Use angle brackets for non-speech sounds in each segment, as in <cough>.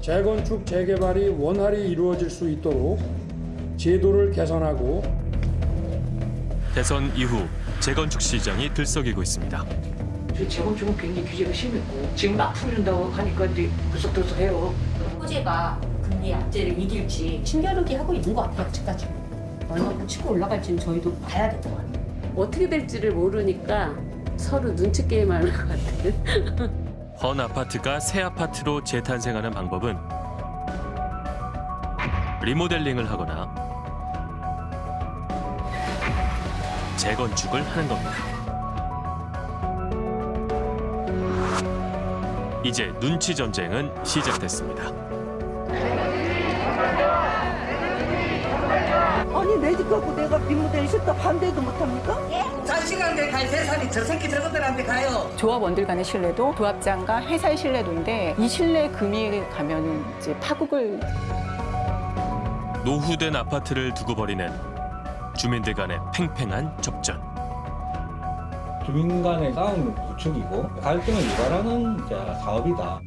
재건축, 재개발이 원활히 이루어질 수 있도록 제도를 개선하고 대선 이후 재건축 시장이 들썩이고 있습니다. 재건축은 굉장히 규제가 심했고 지금 막 풀린다고 하니까 이제 불쑥불쑥해요. 호재가 금리 악재를 이길지 신겨루기 하고 있는 것 같아요 아직까지 얼마나 치고 올라갈지는 저희도 봐야 될 것 같아요 어떻게 될지를 모르니까 서로 눈치 게임하는 것 같아요. 헌 아파트가 새 아파트로 재탄생하는 방법은 리모델링을 하거나 재건축을 하는 겁니다. 이제 눈치 전쟁은 시작됐습니다. 갖고 내가 리모델 싫다 반대도 못합니까? 자식한테 갈 재산이 저 새끼 저것들한테 가요. 조합원들 간의 신뢰도, 조합장과 회사의 신뢰도인데 이 신뢰 금이 가면 이제 파국을 노후된 아파트를 두고 벌이는 주민들 간의 팽팽한 접전. 주민 간의 싸움을 부추기고 갈등을 유발하는 사업이다.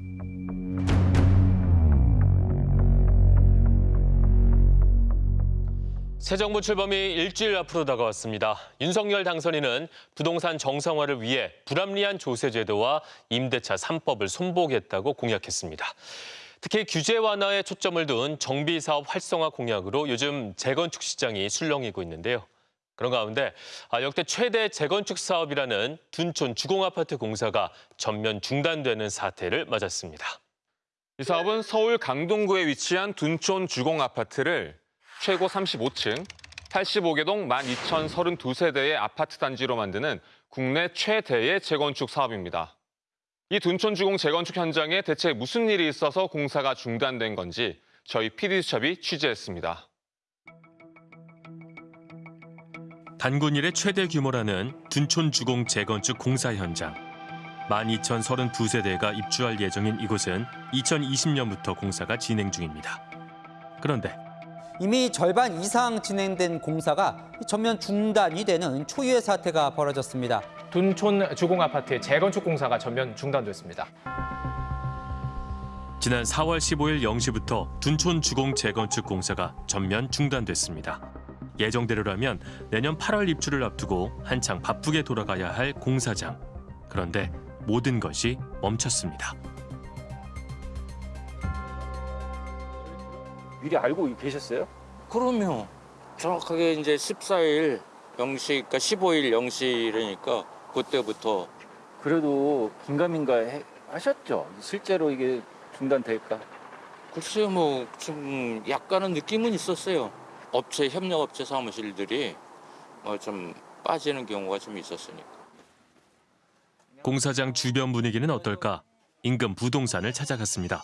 새 정부 출범이 일주일 앞으로 다가왔습니다. 윤석열 당선인은 부동산 정상화를 위해 불합리한 조세 제도와 임대차 3법을 손보겠다고 공약했습니다. 특히 규제 완화에 초점을 둔 정비 사업 활성화 공약으로 요즘 재건축 시장이 술렁이고 있는데요. 그런 가운데 아, 역대 최대 재건축 사업이라는 둔촌 주공아파트 공사가 전면 중단되는 사태를 맞았습니다. 이 사업은 서울 강동구에 위치한 둔촌 주공 아파트를 최고 35층, 85개 동 12,032세대의 아파트 단지로 만드는 국내 최대의 재건축 사업입니다. 이 둔촌 주공 재건축 현장에 대체 무슨 일이 있어서 공사가 중단된 건지 저희 PD수첩이 취재했습니다. 단군 일의 최대 규모라는 둔촌 주공 재건축 공사 현장. 12,032세대가 입주할 예정인 이곳은 2020년부터 공사가 진행 중입니다. 그런데 이미 절반 이상 진행된 공사가 전면 중단이 되는 초유의 사태가 벌어졌습니다. 둔촌 주공 아파트의 재건축 공사가 전면 중단됐습니다. 지난 4월 15일 0시부터 둔촌 주공 재건축 공사가 전면 중단됐습니다. 예정대로라면 내년 8월 입주를 앞두고 한창 바쁘게 돌아가야 할 공사장. 그런데 모든 것이 멈췄습니다. 미리 알고 계셨어요? 그럼요. 정확하게 이제 14일 0시, 그러니까 15일 0시라니까 그때부터 그래도 긴가민가 해- 하셨죠? 실제로 이게 중단될까? 글쎄요 뭐 좀 약간은 느낌은 있었어요. 업체 협력업체 사무실들이 뭐 좀 빠지는 경우가 좀 있었으니까. 공사장 주변 분위기는 어떨까? 인근 부동산을 찾아갔습니다.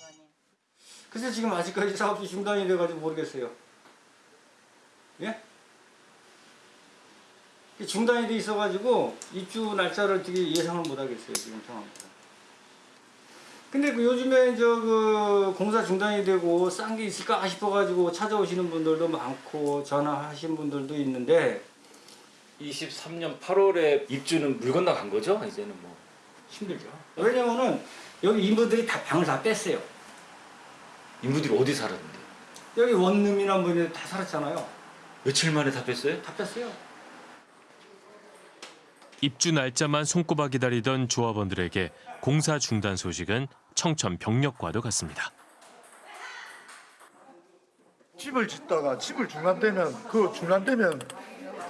글쎄 지금 아직까지 사업이 중단이 돼가지고 모르겠어요. 예? 이 중단이 돼 있어가지고 입주 날짜를 어떻게 예상을 못하겠어요 지금 상황에서. 근데 그 요즘에 저 그 공사 중단이 되고 싼 게 있을까 싶어가지고 찾아오시는 분들도 많고 전화하신 분들도 있는데 23년 8월에 입주는 물 건너간 거죠? 이제는 뭐 힘들죠. 왜냐면은 여기 인부들이 다 방을 다 뺐어요. 인부들이 어디 살았는데? 여기 원룸이나 뭐 이런 데다 살았잖아요. 며칠 만에 다 뺐어요? 다 뺐어요. 입주 날짜만 손꼽아 기다리던 조합원들에게 공사 중단 소식은 청천벽력과도 같습니다. 집을 짓다가 집을 중단되면 그 중단되면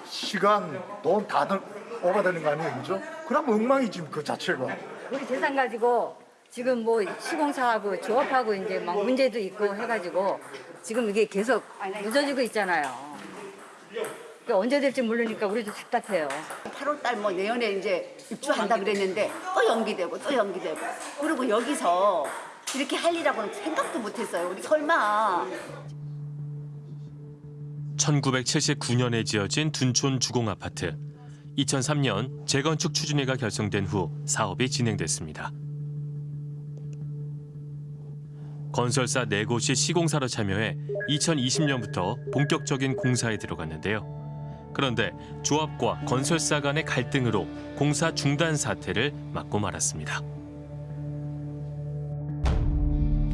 시간 돈 다들 오가되는 거 아니에요, 그죠? 그럼 엉망이지 그 자체가. 우리 재산 가지고 지금 뭐 시공사하고 조합하고 이제 막 문제도 있고 해가지고 지금 이게 계속 늦어지고 있잖아요. 그러니까 언제 될지 모르니까 우리도 답답해요. 8월 달 뭐 내년에 이제 입주한다 그랬는데 또 연기되고 또 연기되고 그리고 여기서 이렇게 할 일하고는 생각도 못했어요. 우리 설마 1979년에 지어진 둔촌 주공 아파트. 2003년 재건축 추진위가 결성된 후 사업이 진행됐습니다. 건설사 네곳이 시공사로 참여해 2020년부터 본격적인 공사에 들어갔는데요. 그런데 조합과 건설사 간의 갈등으로 공사 중단 사태를 맞고 말았습니다.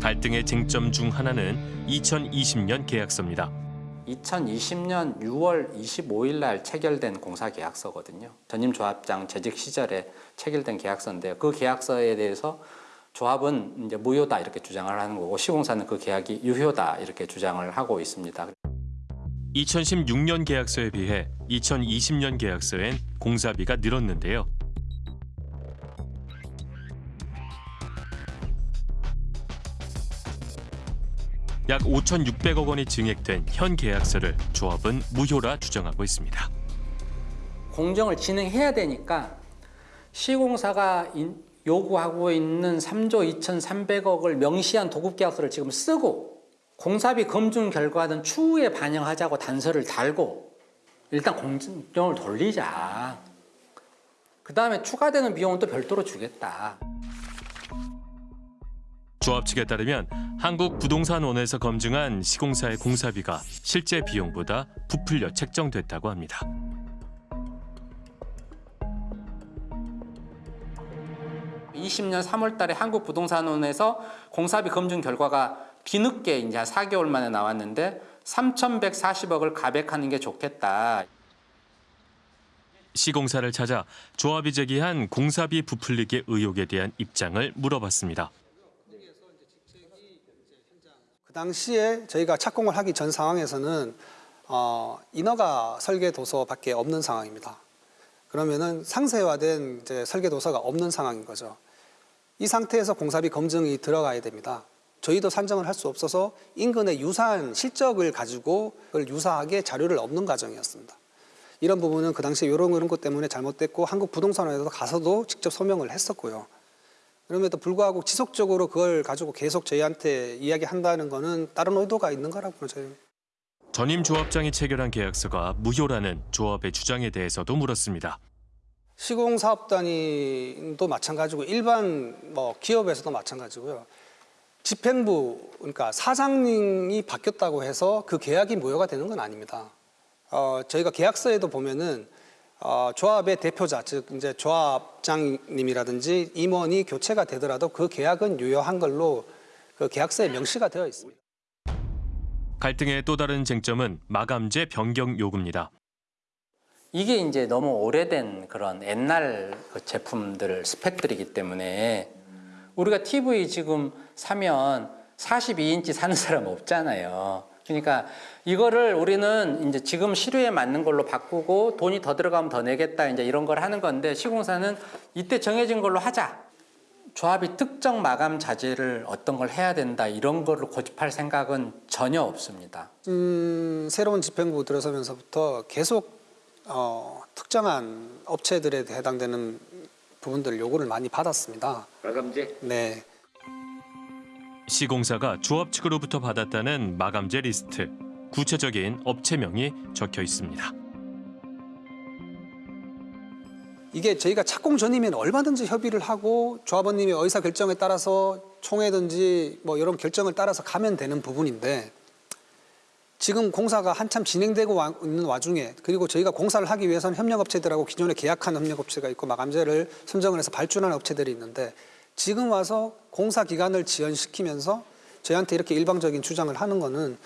갈등의 쟁점 중 하나는 2020년 계약서입니다. 2020년 6월 25일 날 체결된 공사 계약서거든요. 전임 조합장 재직 시절에 체결된 계약서인데요. 그 계약서에 대해서 조합은 이제 무효다 이렇게 주장을 하는 거고 시공사는 그 계약이 유효다 이렇게 주장을 하고 있습니다. 2016년 계약서에 비해 2020년 계약서엔 공사비가 늘었는데요. 약 5,600억 원이 증액된 현 계약서를 조합은 무효라 주장하고 있습니다. 공정을 진행해야 되니까 시공사가 인- 요구하고 있는 3조 2,300억을 명시한 도급 계약서를 지금 쓰고 공사비 검증 결과는 추후에 반영하자고 단서를 달고 일단 공정을 돌리자. 그 다음에 추가되는 비용은 또 별도로 주겠다. 조합 측에 따르면 한국부동산원에서 검증한 시공사의 공사비가 실제 비용보다 부풀려 책정됐다고 합니다. 이십 년 3월 달에 한국부동산원에서 공사비 검증 결과가 뒤늦게 이제 한 4개월 만에 나왔는데 3,140억을 가백하는 게 좋겠다. 시공사를 찾아 조합이 제기한 공사비 부풀리기 의혹에 대한 입장을 물어봤습니다. 그 당시에 저희가 착공을 하기 전 상황에서는 어, 인허가 설계 도서밖에 없는 상황입니다. 그러면은 상세화된 이제 설계 도서가 없는 상황인 거죠. 이 상태에서 공사비 검증이 들어가야 됩니다. 저희도 산정을 할 수 없어서 인근의 유사한 실적을 가지고 그걸 유사하게 자료를 얻는 과정이었습니다. 이런 부분은 그 당시에 이런 이런 것 때문에 잘못됐고 한국 부동산원에서 가서도 직접 소명을 했었고요. 그럼에도 불구하고 지속적으로 그걸 가지고 계속 저희한테 이야기한다는 거는 다른 의도가 있는 거라고 저희 전임 조합장이 체결한 계약서가 무효라는 조합의 주장에 대해서도 물었습니다. 시공사업단위도 마찬가지고 일반 뭐 기업에서도 마찬가지고요. 집행부 그러니까 사장님이 바뀌었다고 해서 그 계약이 무효가 되는 건 아닙니다. 어, 저희가 계약서에도 보면은 어, 조합의 대표자 즉 이제 조합장님이라든지 임원이 교체가 되더라도 그 계약은 유효한 걸로 그 계약서에 명시가 되어 있습니다. 갈등의 또 다른 쟁점은 마감재 변경 요구입니다. 이게 이제 너무 오래된 그런 옛날 그 제품들 스펙들이기 때문에 우리가 TV 지금 사면 42인치 사는 사람 없잖아요. 그러니까 이거를 우리는 이제 지금 시류에 맞는 걸로 바꾸고 돈이 더 들어가면 더 내겠다 이제 이런 걸 하는 건데 시공사는 이때 정해진 걸로 하자. 조합이 특정 마감 자재를 어떤 걸 해야 된다 이런 거를 고집할 생각은 전혀 없습니다. 음, 새로운 집행부 들어서면서부터 계속 어, 특정한 업체들에 해당되는 부분들 요구를 많이 받았습니다. 마감재? 네. 시공사가 조합 측으로부터 받았다는 마감재 리스트. 구체적인 업체명이 적혀 있습니다. 이게 저희가 착공 전이면 얼마든지 협의를 하고 조합원님의 의사 결정에 따라서 총회든지 뭐 이런 결정을 따라서 가면 되는 부분인데 지금 공사가 한참 진행되고 와- 있는 와중에 그리고 저희가 공사를 하기 위해서는 협력업체들하고 기존에 계약한 협력업체가 있고 마감재를 선정을 해서 발주하는 업체들이 있는데 지금 와서 공사 기간을 지연시키면서 저희한테 이렇게 일방적인 주장을 하는 거는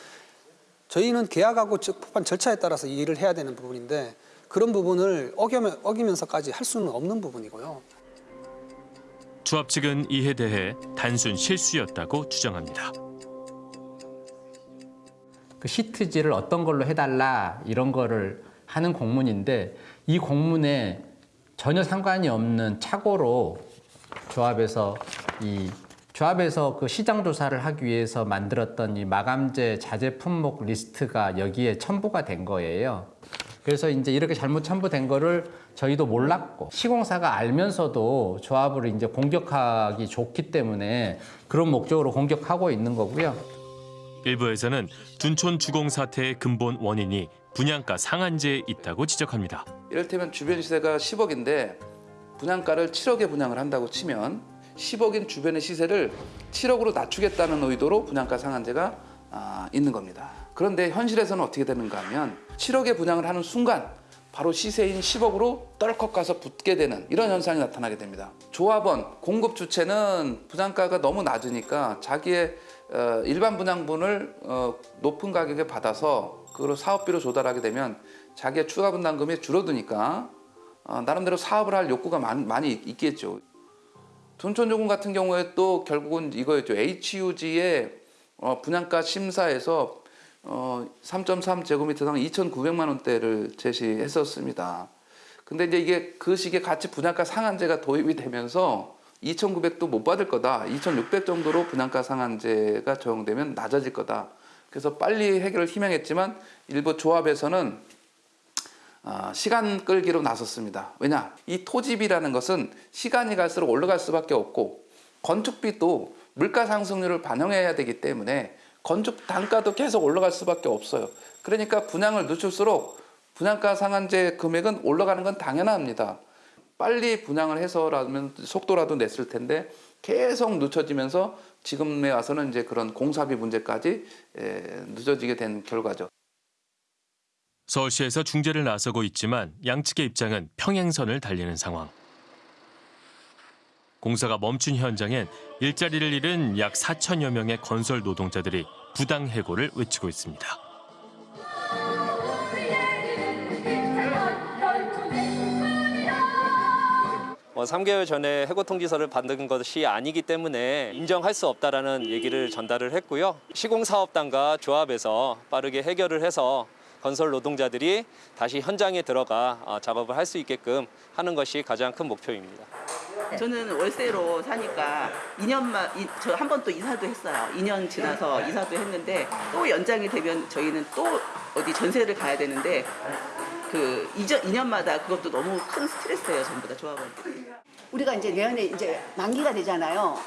저희는 계약하고 적법한 절차에 따라서 이 일을 해야 되는 부분인데 그런 부분을 어기면, 어기면서까지 할 수는 없는 부분이고요. 조합 측은 이에 대해 단순 실수였다고 주장합니다. 그 시트지를 어떤 걸로 해달라 이런 거를 하는 공문인데 이 공문에 전혀 상관이 없는 착오로 조합에서 이 조합에서 그 시장 조사를 하기 위해서 만들었던 이 마감재 자재 품목 리스트가 여기에 첨부가 된 거예요. 그래서 이제 이렇게 잘못 첨부된 거를 저희도 몰랐고 시공사가 알면서도 조합을 이제 공격하기 좋기 때문에 그런 목적으로 공격하고 있는 거고요. 일부에서는 둔촌 주공 사태의 근본 원인이 분양가 상한제에 있다고 지적합니다. 이를테면 주변 시세가 10억인데 분양가를 7억에 분양을 한다고 치면 10억인 주변의 시세를 7억으로 낮추겠다는 의도로 분양가 상한제가 아, 있는 겁니다. 그런데 현실에서는 어떻게 되는가 하면 7억에 분양을 하는 순간 바로 시세인 10억으로 떨컥 가서 붙게 되는 이런 현상이 나타나게 됩니다. 조합원, 공급 주체는 분양가가 너무 낮으니까 자기의 어, 일반 분양분을 어, 높은 가격에 받아서 그걸 사업비로 조달하게 되면 자기의 추가 분담금이 줄어드니까 어, 나름대로 사업을 할 욕구가 많, 많이 있겠죠. 둔촌조금 같은 경우에 또 결국은 이거였죠. HUG의 어, 분양가 심사에서 어, 3.3제곱미터당 2,900만 원대를 제시했었습니다. 근데 이제 이게 그 시기에 같이 분양가 상한제가 도입이 되면서 2,900도 못 받을 거다. 2,600 정도로 분양가 상한제가 적용되면 낮아질 거다. 그래서 빨리 해결을 희망했지만 일부 조합에서는 아, 시간 끌기로 나섰습니다. 왜냐? 이 토지비라는 것은 시간이 갈수록 올라갈 수밖에 없고 건축비도 물가 상승률을 반영해야 되기 때문에 건축 단가도 계속 올라갈 수밖에 없어요. 그러니까 분양을 늦출수록 분양가 상한제 금액은 올라가는 건 당연합니다. 빨리 분양을 해서라면 속도라도 냈을 텐데 계속 늦춰지면서 지금에 와서는 이제 그런 공사비 문제까지 에, 늦어지게 된 결과죠. 서울시에서 중재를 나서고 있지만 양측의 입장은 평행선을 달리는 상황. 공사가 멈춘 현장엔 일자리를 잃은 약 4천여 명의 건설 노동자들이 부당 해고를 외치고 있습니다. 어, 3개월 전에 해고 통지서를 받은 것이 아니기 때문에 인정할 수 없다라는 얘기를 전달을 했고요. 시공사업단과 조합에서 빠르게 해결을 해서 건설 노동자들이 다시 현장에 들어가 어, 작업을 할 수 있게끔 하는 것이 가장 큰 목표입니다. 저는 월세로 사니까 2년만 저 한 번 또 이사도 했어요. 2년 지나서 이사도 했는데 또 연장이 되면 저희는 또 어디 전세를 가야 되는데 그 2년, 2년마다 그것도 너무 큰 스트레스예요. 전부 다 조합원. 우리가 이제 내년에 이제 만기가 되잖아요.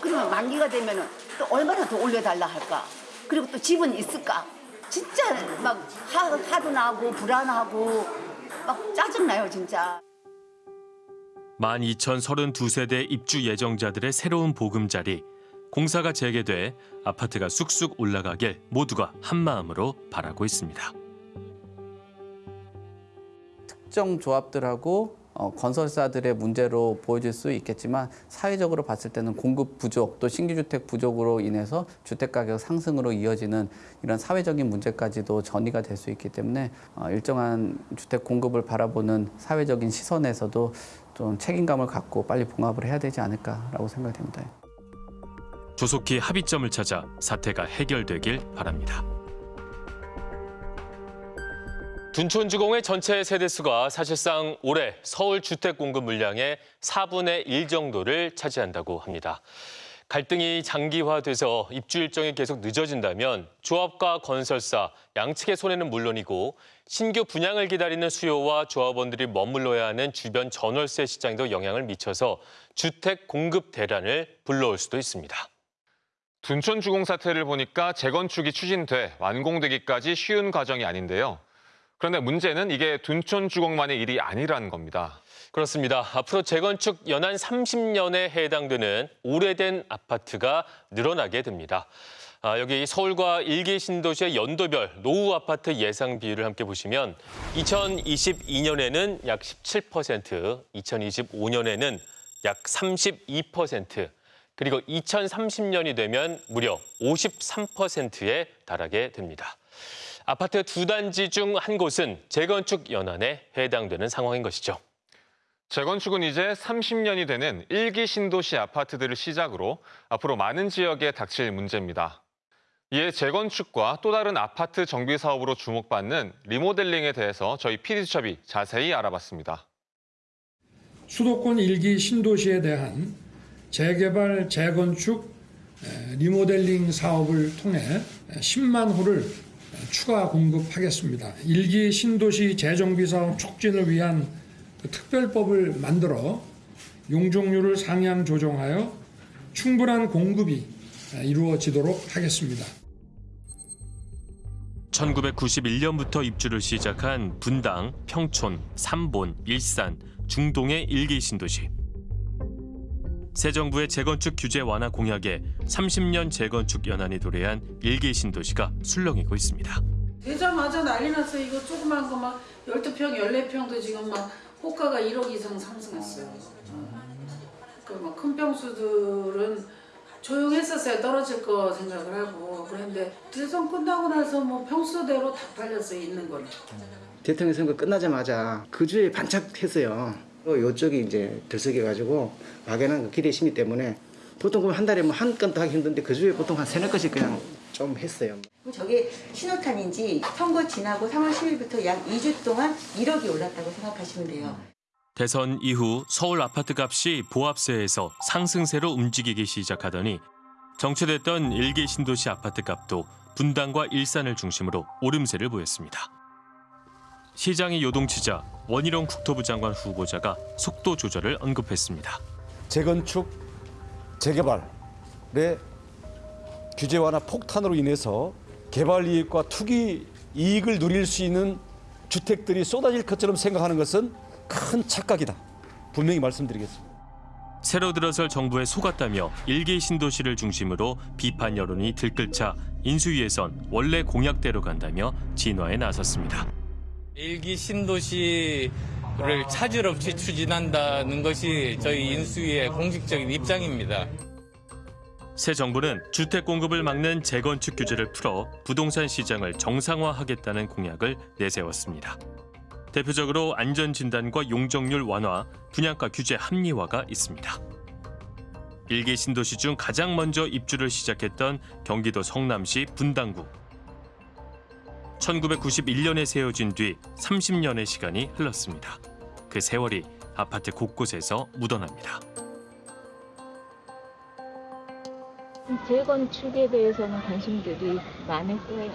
그러면 만기가 되면은 또 얼마나 더 올려달라 할까? 그리고 또 집은 있을까? 진짜 막 화, 화도 나고 불안하고 막 짜증나요 진짜. 12,032세대 입주 예정자들의 새로운 보금자리. 공사가 재개돼 아파트가 쑥쑥 올라가길 모두가 한마음으로 바라고 있습니다. 특정 조합들하고 어, 건설사들의 문제로 보여질 수 있겠지만 사회적으로 봤을 때는 공급 부족 또 신규 주택 부족으로 인해서 주택 가격 상승으로 이어지는 이런 사회적인 문제까지도 전이가 될 수 있기 때문에 어, 일정한 주택 공급을 바라보는 사회적인 시선에서도 좀 책임감을 갖고 빨리 봉합을 해야 되지 않을까라고 생각됩니다. 조속히 합의점을 찾아 사태가 해결되길 바랍니다. 둔촌주공의 전체 세대수가 사실상 올해 서울 주택 공급 물량의 4분의 1 정도를 차지한다고 합니다. 갈등이 장기화돼서 입주 일정이 계속 늦어진다면 조합과 건설사 양측의 손해는 물론이고 신규 분양을 기다리는 수요와 조합원들이 머물러야 하는 주변 전월세 시장에도 영향을 미쳐서 주택 공급 대란을 불러올 수도 있습니다. 둔촌 주공 사태를 보니까 재건축이 추진돼 완공되기까지 쉬운 과정이 아닌데요. 그런데 문제는 이게 둔촌 주공만의 일이 아니라는 겁니다. 그렇습니다. 앞으로 재건축 연한 30년에 해당되는 오래된 아파트가 늘어나게 됩니다. 아, 여기 서울과 일개 신도시의 연도별 노후 아파트 예상 비율을 함께 보시면 2022년에는 약 17%, 2025년에는 약 32%, 그리고 2030년이 되면 무려 53%에 달하게 됩니다. 아파트 두 단지 중 한 곳은 재건축 연한에 해당되는 상황인 것이죠. 재건축은 이제 30년이 되는 일기 신도시 아파트들을 시작으로 앞으로 많은 지역에 닥칠 문제입니다. 이에 재건축과 또 다른 아파트 정비 사업으로 주목받는 리모델링에 대해서 저희 PD수첩이 자세히 알아봤습니다. 수도권 일기 신도시에 대한 재개발, 재건축, 리모델링 사업을 통해 10만 호를 추가 공급하겠습니다. 일기 신도시 재정비 사업 촉진을 위한 그 특별법을 만들어 용적률을 상향 조정하여 충분한 공급이 이루어지도록 하겠습니다. 1991년부터 입주를 시작한 분당, 평촌, 삼본, 일산, 중동의 일기 신도시. 새 정부의 재건축 규제 완화 공약에 30년 재건축 연한이 도래한 일기 신도시가 술렁이고 있습니다. 되자마자 난리 났어. 이거 조그만 거 막 12평, 14평도 지금 막 호가가 1억 이상 상승했어요. 그막큰 평수들은 조용했었어요. 떨어질 거 생각을 하고. 그런데 대선 끝나고 나서 뭐 평수대로 다 팔렸어요. 있는 건. 대통령 선거 끝나자마자 그 주에 반짝했어요. 요쪽이 이제 들썩여가지고 막연한 그 기대 심리 때문에 보통 그한 달에 뭐 한 건도 하기 힘든데 그 주에 보통 한 세네 건씩 그냥 좀 했어요. 저게 신호탄인지 선거 지나고 3월 10일부터 약 2주 동안 1억이 올랐다고 생각하시면 돼요. 대선 이후 서울 아파트 값이 보합세에서 상승세로 움직이기 시작하더니 정체됐던 일개 신도시 아파트 값도 분당과 일산을 중심으로 오름세를 보였습니다. 시장이 요동치자 원희룡 국토부 장관 후보자가 속도 조절을 언급했습니다. 재건축, 재개발의 규제 완화 폭탄으로 인해서 개발 이익과 투기 이익을 누릴 수 있는 주택들이 쏟아질 것처럼 생각하는 것은 큰 착각이다. 분명히 말씀드리겠습니다. 새로 들어설 정부에 속았다며 일개 신도시를 중심으로 비판 여론이 들끓자 인수위에선 원래 공약대로 간다며 진화에 나섰습니다. 일기 신도시를 차질 없이 추진한다는 것이 저희 인수위의 공식적인 입장입니다. 새 정부는 주택 공급을 막는 재건축 규제를 풀어 부동산 시장을 정상화하겠다는 공약을 내세웠습니다. 대표적으로 안전 진단과 용적률 완화, 분양가 규제 합리화가 있습니다. 일개 신도시 중 가장 먼저 입주를 시작했던 경기도 성남시 분당구. 1991년에 세워진 뒤 30년의 시간이 흘렀습니다. 그 세월이 아파트 곳곳에서 묻어납니다. 재건축에 대해서는 관심들이 많을 거예요.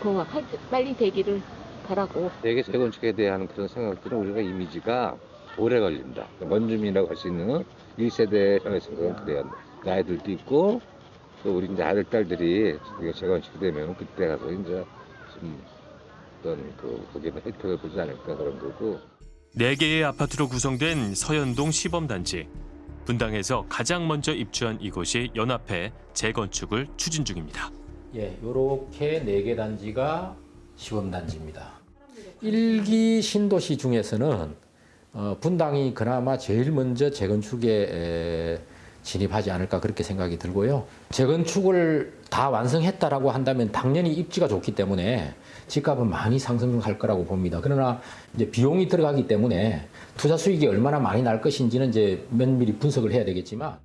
그거 할- 빨리 되기를 바라고. 대개 재건축에 대한 그런 생각들은 우리가 이미지가 오래 걸린다. 원주민이라고 할 수 있는 1세대 형의 생각은 그래요. 그 아이들도 있고 또 우리 이제 아들 딸들이 재건축이 되면 그때 가서 이제 좀 어떤 그 거기에 혜택을 보지 않을까 그런 거고. 네 개의 아파트로 구성된 서현동 시범단지. 분당에서 가장 먼저 입주한 이곳이 연합해 재건축을 추진 중입니다. 예, 요렇게 네 개 단지가 시범 단지입니다. 일기 신도시 중에서는 어, 분당이 그나마 제일 먼저 재건축에 에, 진입하지 않을까 그렇게 생각이 들고요. 재건축을 다 완성했다라고 한다면 당연히 입지가 좋기 때문에 집값은 많이 상승할 거라고 봅니다. 그러나 이제 비용이 들어가기 때문에 투자 수익이 얼마나 많이 날 것인지는 이제 면밀히 분석을 해야 되겠지만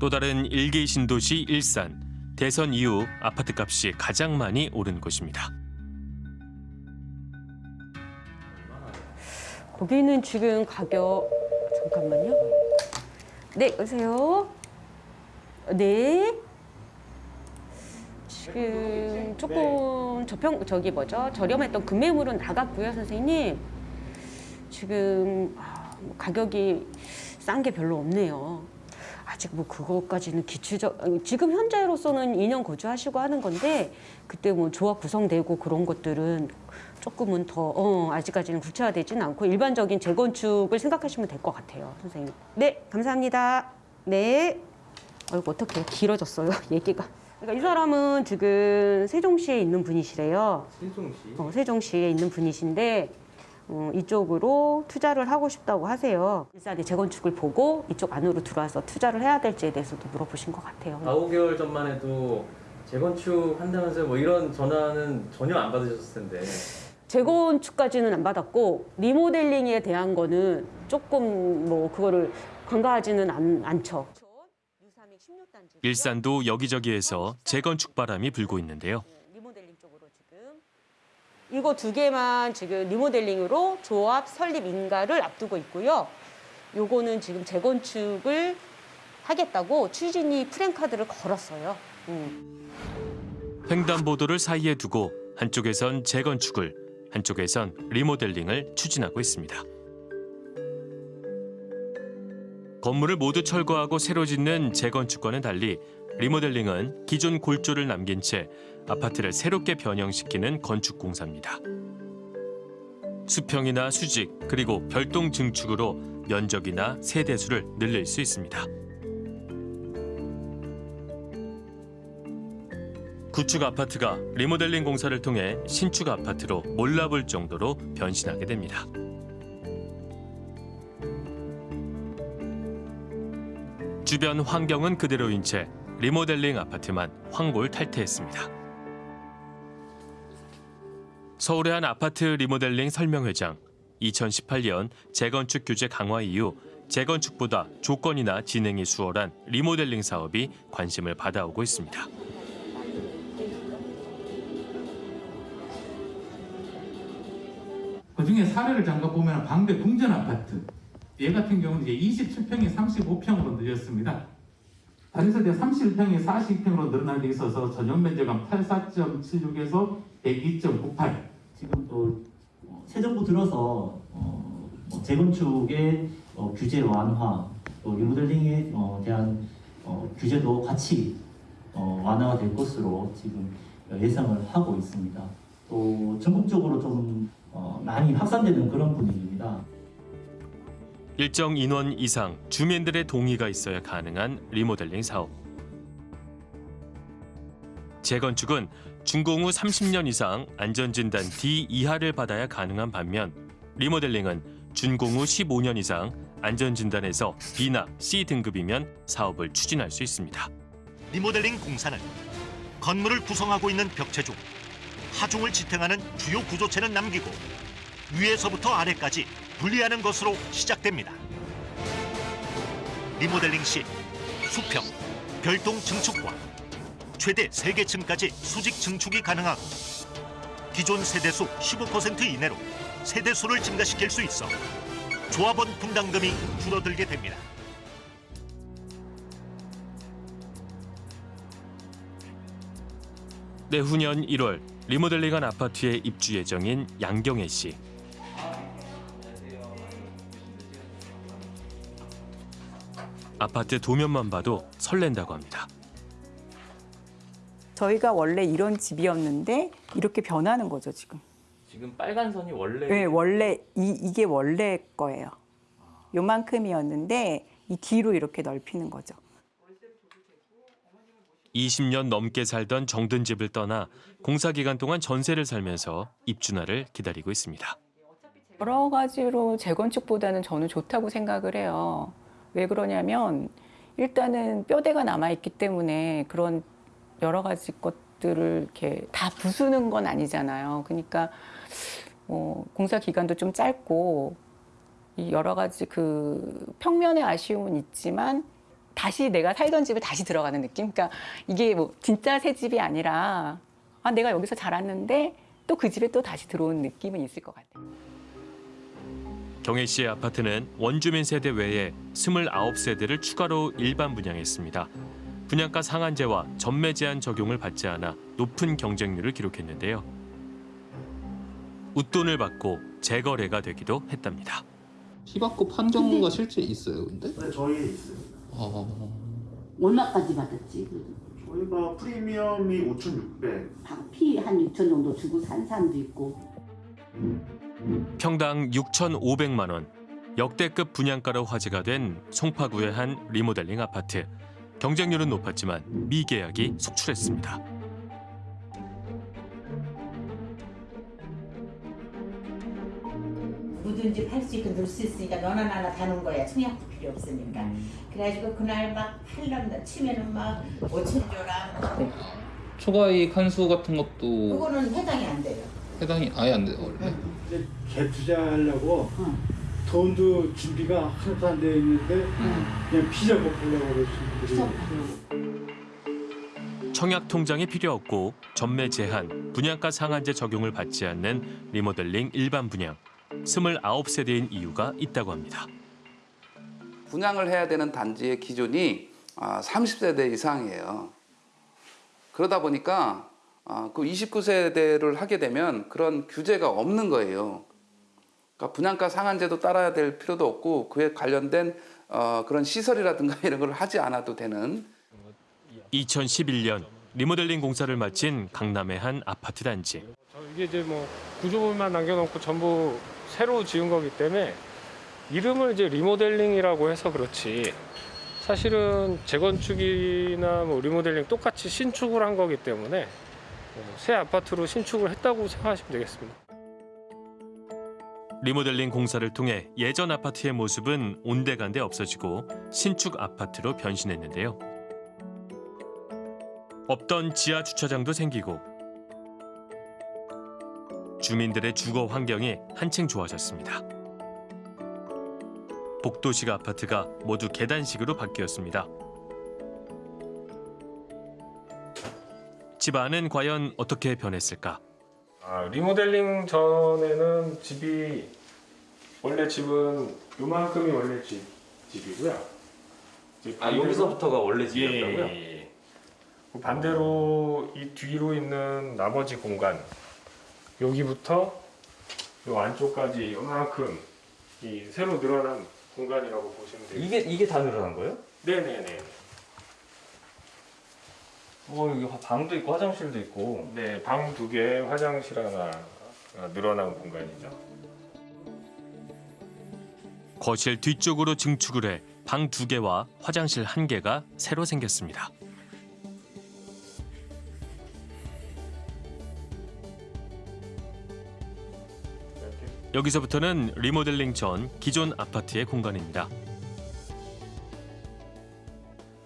또 다른 일개 신도시 일산. 대선 이후 아파트 값이 가장 많이 오른 곳입니다. 거기는 지금 가격 잠깐만요. 네, 여보세요. 네. 지금 조금 저평 저기 뭐죠? 저렴했던 금매물은 나갔고요, 선생님. 지금 아, 뭐 가격이 싼 게 별로 없네요. 아직 뭐 그거까지는 기초적 지금 현재로서는 2년 거주하시고 하는 건데 그때 뭐 조합 구성되고 그런 것들은 조금은 더 어, 아직까지는 구체화되지는 않고 일반적인 재건축을 생각하시면 될 것 같아요, 선생님. 네, 감사합니다. 네. 아이고 어떻게 길어졌어요, <laughs> 얘기가. 그러니까 이 사람은 지금 세종시에 있는 분이시래요. 세종시? 어, 세종시에 있는 분이신데 어, 이쪽으로 투자를 하고 싶다고 하세요. 일산의 재건축을 보고 이쪽 안으로 들어와서 투자를 해야 될지에 대해서도 물어보신 것 같아요. 4, 5개월 전만 해도 재건축 한다면서 뭐 이런 전화는 전혀 안 받으셨을 텐데. 재건축까지는 안 받았고 리모델링에 대한 거는 조금 뭐 그거를 간과하지는 않, 않죠. 일산도 여기저기에서 재건축 바람이 불고 있는데요. 이거 두 개만 지금 리모델링으로 조합 설립 인가를 앞두고 있고요. 요거는 지금 재건축을 하겠다고 추진이 프랜카드를 걸었어요. 음. 횡단보도를 사이에 두고 한쪽에선 재건축을 한쪽에선 리모델링을 추진하고 있습니다. 건물을 모두 철거하고 새로 짓는 재건축과는 달리 리모델링은 기존 골조를 남긴 채 아파트를 새롭게 변형시키는 건축 공사입니다. 수평이나 수직 그리고 별동 증축으로 면적이나 세대수를 늘릴 수 있습니다. 구축 아파트가 리모델링 공사를 통해 신축 아파트로 몰라볼 정도로 변신하게 됩니다. 주변 환경은 그대로인 채 리모델링 아파트만 황골 탈퇴했습니다. 서울의 한 아파트 리모델링 설명회장 2018년 재건축 규제 강화 이후 재건축보다 조건이나 진행이 수월한 리모델링 사업이 관심을 받아오고 있습니다. 그 중에 사례를 잠깐 보면 방배 궁전 아파트 얘 같은 경우는 이제 27평이 35평으로 늘렸습니다. 다른 세대 31평이 42평으로 늘어난 데 있어서 전용 면적은 84.76에서 102.98. 지금 또 새 정부 들어서 어, 뭐 재건축의 어, 규제 완화, 또 리모델링에 어, 대한 어, 규제도 같이 어, 완화가 될 것으로 지금 예상을 하고 있습니다. 또 전국적으로 좀 어, 많이 확산되는 그런 분위기입니다. 일정 인원 이상 주민들의 동의가 있어야 가능한 리모델링 사업. 재건축은 준공 후 30년 이상 안전진단 D 이하를 받아야 가능한 반면 리모델링은 준공 후 15년 이상 안전진단에서 B나 C 등급이면 사업을 추진할 수 있습니다. 리모델링 공사는 건물을 구성하고 있는 벽체 중 하중을 지탱하는 주요 구조체는 남기고 위에서부터 아래까지 분리하는 것으로 시작됩니다. 리모델링 시 수평, 별동 증축과 최대 3개 층까지 수직 증축이 가능하고 기존 세대수 15% 이내로 세대수를 증가시킬 수 있어 조합원 분담금이 줄어들게 됩니다. 내후년 1월 리모델링한 아파트에 입주 예정인 양경애 씨. 아파트 도면만 봐도 설렌다고 합니다. 저희가 원래 이런 집이었는데 이렇게 변하는 거죠 지금. 지금 빨간 선이 원래 네, 원래 이, 이게 원래 거예요. 요만큼이었는데 이 뒤로 이렇게 넓히는 거죠. 20년 넘게 살던 정든 집을 떠나 공사 기간 동안 전세를 살면서 입주날을 기다리고 있습니다. 여러 가지로 재건축보다는 저는 좋다고 생각을 해요. 왜 그러냐면 일단은 뼈대가 남아 있기 때문에 그런 여러 가지 것들을 이렇게 다 부수는 건 아니잖아요. 그러니까 뭐 공사 기간도 좀 짧고 이 여러 가지 그 평면의 아쉬움은 있지만 다시 내가 살던 집에 다시 들어가는 느낌. 그러니까 이게 뭐 진짜 새 집이 아니라 아 내가 여기서 자랐는데 또 그 집에 또 다시 들어온 느낌은 있을 것 같아요. 경혜 씨의 아파트는 원주민 세대 외에 29세대를 추가로 일반 분양했습니다. 분양가 상한제와 전매 제한 적용을 받지 않아 높은 경쟁률을 기록했는데요. 웃돈을 받고 재거래가 되기도 했답니다. 시바코 판정가 실제 있어요, 근데? 네, 저희 있어요. 어... 얼마까지 받았지? 저희가 프리미엄이 5,600. 피한 6천 정도 주고 산 사람도 있고. 평당 6,500만 원. 역대급 분양가로 화제가 된 송파구의 한 리모델링 아파트. 경쟁률은 높았지만 미계약이 속출했습니다. 뭐든지 팔 수 있고 놀수 있으니까 너나 나나 다는 거야. 청약도 필요 없으니까. 음. 그래가지고 그날 막 팔란다 치면은 막 5천 줘라. 초과 이익 한수 같은 것도 그거는 해당이 안 돼요. 해당이 아예 안 돼요, 원래? 이제 재투자하려고 돈도 준비가 하나도 안 되어 있는데 그냥 피자 먹으려고 그러시는 청약 통장이 필요 없고 전매 제한, 분양가 상한제 적용을 받지 않는 리모델링 일반 분양. 29세대인 이유가 있다고 합니다. 분양을 해야 되는 단지의 기준이 아, 30세대 이상이에요. 그러다 보니까 아, 그 29세대를 하게 되면 그런 규제가 없는 거예요. 그러니까 분양가 상한제도 따라야 될 필요도 없고 그에 관련된 어, 그런 시설이라든가 <laughs> 이런 걸 하지 않아도 되는 2011년 리모델링 공사를 마친 강남의 한 아파트 단지. 이게 이제 뭐 구조물만 남겨놓고 전부 새로 지은 거기 때문에 이름을 이제 리모델링이라고 해서 그렇지 사실은 재건축이나 뭐 리모델링 똑같이 신축을 한 거기 때문에 어, 새 아파트로 신축을 했다고 생각하시면 되겠습니다. 리모델링 공사를 통해 예전 아파트의 모습은 온데간데 없어지고 신축 아파트로 변신했는데요. 없던 지하 주차장도 생기고 주민들의 주거 환경이 한층 좋아졌습니다. 복도식 아파트가 모두 계단식으로 바뀌었습니다. 집 안은 과연 어떻게 변했을까? 아, 리모델링 전에는 집이 원래 집은 요만큼이 원래 집, 집이고요. 아, 여기서부터가 원래 집이었다고요? 예, 예, 예. 그 반대로 이 뒤로 있는 나머지 공간 여기부터 요 안쪽까지 요만큼 이 새로 늘어난 공간이라고 보시면 돼요. 이게 이게 다 늘어난 거예요? 네네네. 어 여기 방도 있고 화장실도 있고. 네, 방 두 개, 화장실 하나 어, 늘어난 공간이죠. 거실 뒤쪽으로 증축을 해 방 두 개와 화장실 한 개가 새로 생겼습니다. 여기서부터는 리모델링 전 기존 아파트의 공간입니다.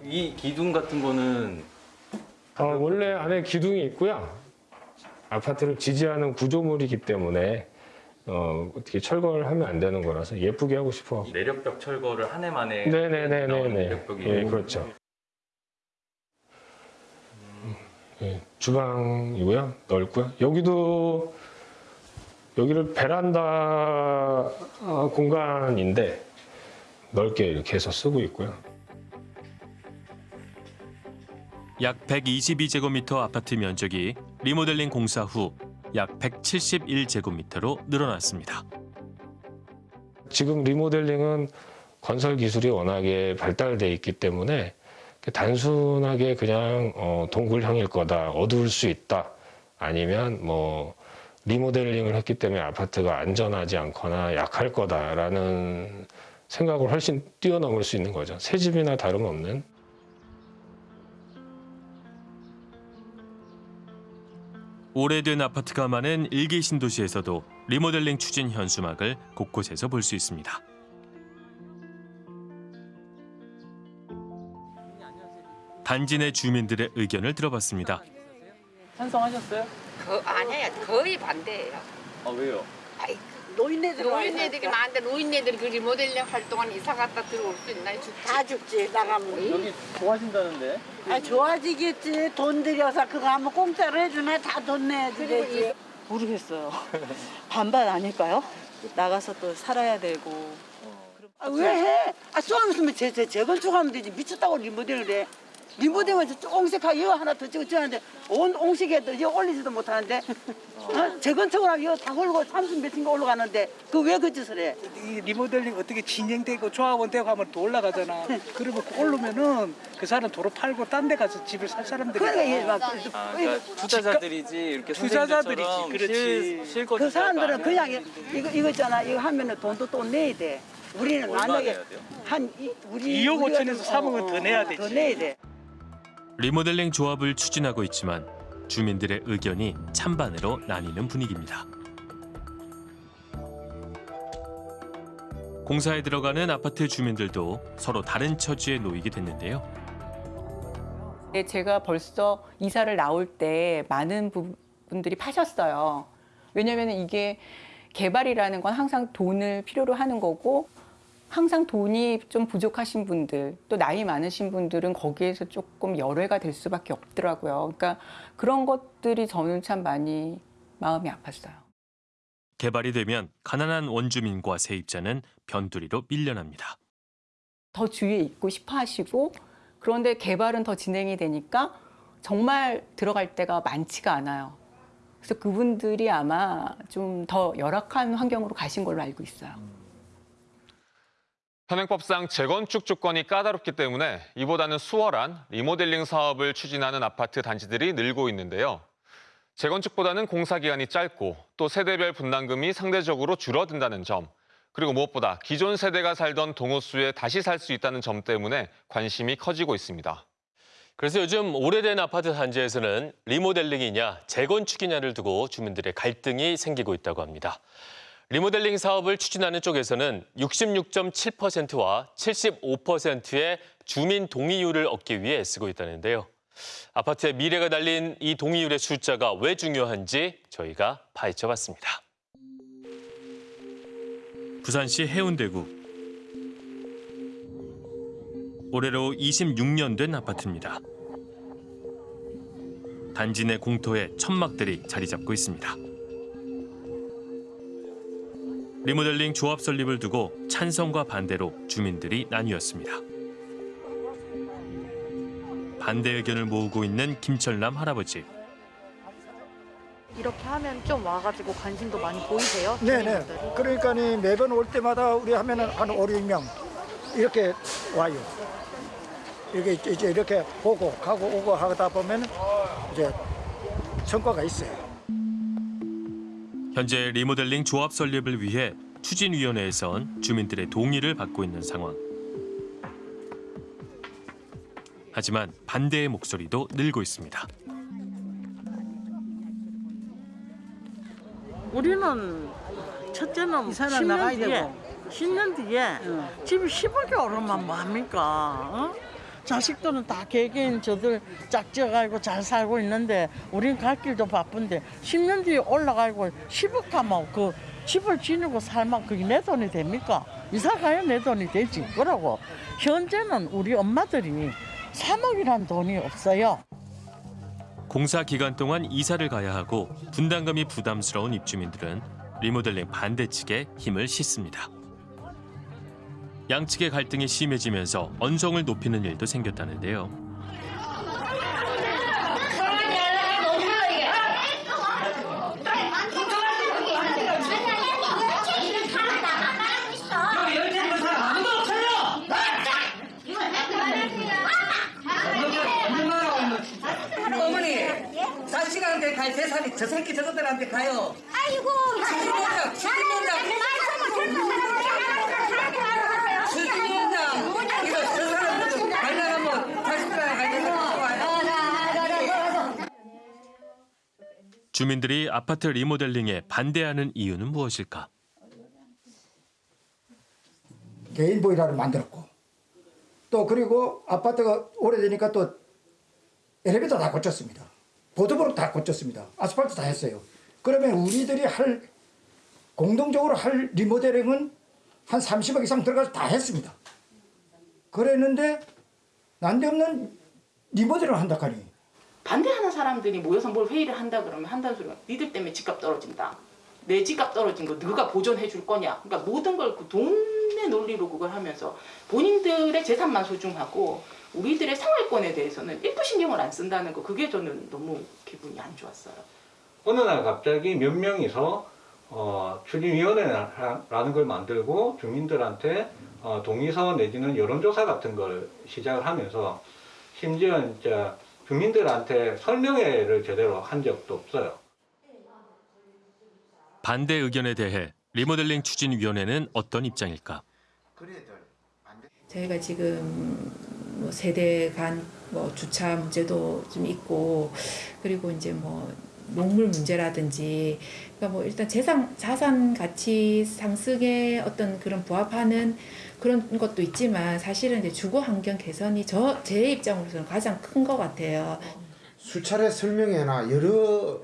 이 기둥 같은 거는 어, 원래 안에 기둥이 있고요. 아파트를 지지하는 구조물이기 때문에 어, 어떻게 철거를 하면 안 되는 거라서 예쁘게 하고 싶어. 내력벽 철거를 한 해 만에 네네네네네. 예, 그렇죠. 예, 주방이고요. 넓고요. 여기도 여기를 베란다 어, 공간인데 넓게 이렇게 해서 쓰고 있고요. 약 122제곱미터 아파트 면적이 리모델링 공사 후 약 171제곱미터로 늘어났습니다. 지금 리모델링은 건설 기술이 워낙에 발달돼 있기 때문에 단순하게 그냥 어, 동굴형일 거다, 어두울 수 있다, 아니면 뭐 리모델링을 했기 때문에 아파트가 안전하지 않거나 약할 거다라는 생각을 훨씬 뛰어넘을 수 있는 거죠. 새 집이나 다름없는. 오래된 아파트가 많은 일기 신도시에서도 리모델링 추진 현수막을 곳곳에서 볼 수 있습니다. 단지 내 주민들의 의견을 들어봤습니다. 찬성하셨어요? 그 아니야 거의 반대예요. 아 왜요? 아이, 노인네들 노인네들이 많은데 노인네들이 그 리 모델링 활동한 이사 갔다 들어올 수 있나? 다 죽지 나가면. 여기 좋아진다는데? 아 좋아지겠지. 돈 들여서 그거 하면 공짜로 해주네. 다돈 내야지. 되지. 모르겠어요. <laughs> 반반 아닐까요? 나가서 또 살아야 되고. 아, 왜 해? 아 재, 재, 재건축하면 되지. 미쳤다고 리모델을 해. 리모델하면서 옹색하게 이거 하나 더 찍어 찍었는데 온 옹색에도 이거 올리지도 못하는데 어? 재건축을 하면 이거 다 홀고 30 몇인가 올라가는데 그 왜 그 짓을 해? 이 리모델링 어떻게 진행되고 조합원 되고 하면 더 올라가잖아. <laughs> 그러면 그 오르면은 그 사람 도로 팔고 딴 데 가서 집을 살 사람들이. 그러니까 이게 막 아, 그러니까 투자자들이지 이렇게 투자자들이지, 그렇지. 실, 그 사람들은. 그냥 이거 이거 있잖아 이거 하면은 돈도 또 내야 돼. 우리는 만약에? 한 이, 우리 2억 우리가 5천에서 좀- 3억은 더 내야 더 되지. 내야 돼. 리모델링 조합을 추진하고 있지만 주민들의 의견이 찬반으로 나뉘는 분위기입니다. 공사에 들어가는 아파트 주민들도 서로 다른 처지에 놓이게 됐는데요. 네, 제가 벌써 이사를 나올 때 많은 부분들이 파셨어요. 왜냐하면 이게 개발이라는 건 항상 돈을 필요로 하는 거고 항상 돈이 좀 부족하신 분들 또 나이 많으신 분들은 거기에서 조금 열애가 될 수밖에 없더라고요. 그러니까 그런 것들이 저는 참 많이 마음이 아팠어요. 개발이 되면 가난한 원주민과 세입자는 변두리로 밀려납니다. 더 주위에 있고 싶어 하시고 그런데 개발은 더 진행이 되니까 정말 들어갈 데가 많지가 않아요. 그래서 그분들이 아마 좀 더 열악한 환경으로 가신 걸로 알고 있어요. 현행법상 재건축 조건이 까다롭기 때문에 이보다는 수월한 리모델링 사업을 추진하는 아파트 단지들이 늘고 있는데요. 재건축보다는 공사 기간이 짧고 또 세대별 분담금이 상대적으로 줄어든다는 점, 그리고 무엇보다 기존 세대가 살던 동호수에 다시 살 수 있다는 점 때문에 관심이 커지고 있습니다. 그래서 요즘 오래된 아파트 단지에서는 리모델링이냐 재건축이냐를 두고 주민들의 갈등이 생기고 있다고 합니다. 리모델링 사업을 추진하는 쪽에서는 66.7%와 75%의 주민 동의율을 얻기 위해 애쓰고 있다는데요. 아파트의 미래가 달린 이 동의율의 숫자가 왜 중요한지 저희가 파헤쳐봤습니다. 부산시 해운대구. 올해로 26년 된 아파트입니다. 단지 내 공터에 천막들이 자리 잡고 있습니다. 리모델링 조합 설립을 두고 찬성과 반대로 주민들이 나뉘었습니다. 반대 의견을 모으고 있는 김철남 할아버지. 이렇게 하면 좀 와가지고 관심도 많이 보이세요? 네네. 주민분들이? 그러니까 매번 올 때마다 우리 하면은 한 5, 6명 이렇게 와요. 이렇게 이제 이렇게 보고 가고 오고 하다 보면 이제 성과가 있어요. 현재 리모델링 조합 설립을 위해 추진위원회에선 주민들의 동의를 받고 있는 상황. 하지만 반대의 목소리도 늘고 있습니다. 우리는 첫째는 사람 10년 나가야 뒤에 되고. 10년 뒤에 집이 10억이 오르면 뭐합니까? 어? 자식들은 다 개개인 저들 짝지어가지고 잘 살고 있는데 우린 갈 길도 바쁜데 10년 뒤에 올라가고 10억 하면 그 집을 지니고 살면 그게 내 돈이 됩니까? 이사 가야 내 돈이 되지. 그러고 현재는 우리 엄마들이 3억이란 돈이 없어요. 공사 기간 동안 이사를 가야 하고 분담금이 부담스러운 입주민들은 리모델링 반대 측에 힘을 싣습니다. 양측의 갈등이 심해지면서 언성을 높이는 일도 생겼다는데요. 어머니, 자식한테 갈 재산이 저 새끼 저것들한테 가요. 아이고, 수진위원장, 수진위원장, 수진위원장, 이거 저 사람들 관련하면 자식들한테 갈 재산이 좋아요. 주민들이 아파트 리모델링에 반대하는 이유는 무엇일까? 개인 보일러를 만들었고 또 그리고 아파트가 오래되니까 또 엘리베이터 다 고쳤습니다. 보도블록 다 고쳤습니다. 아스팔트 다 했어요. 그러면 우리들이 할 공동적으로 할 리모델링은 한 30억 이상 들어가서 다 했습니다. 그랬는데 난데없는 리모델링을 한다 하니 반대하는 사람들이 모여서 뭘 회의를 한다 그러면 한다는 소리가 니들 때문에 집값 떨어진다. 내 집값 떨어진 거 너가 보존해 줄 거냐. 그러니까 모든 걸 그 돈의 논리로 그걸 하면서 본인들의 재산만 소중하고 우리들의 생활권에 대해서는 1도 신경을 안 쓴다는 거 그게 저는 너무 기분이 안 좋았어요. 어느 날 갑자기 몇 명이서 어, 추진위원회라는 걸 만들고 주민들한테 어, 동의서 내지는 여론조사 같은 걸 시작을 하면서 심지어 이제 주민들한테 설명회를 제대로 한 적도 없어요. 반대 의견에 대해 리모델링 추진위원회는 어떤 입장일까? 저희가 지금 뭐 세대 간뭐 주차 문제도 좀 있고 그리고 이제 뭐 농물 문제라든지 그러니까 뭐 일단 재산 자산 가치 상승에 어떤 그런 부합하는 그런 것도 있지만 사실은 이제 주거 환경 개선이 저 제 입장으로서는 가장 큰 것 같아요. 수차례 설명회나 여러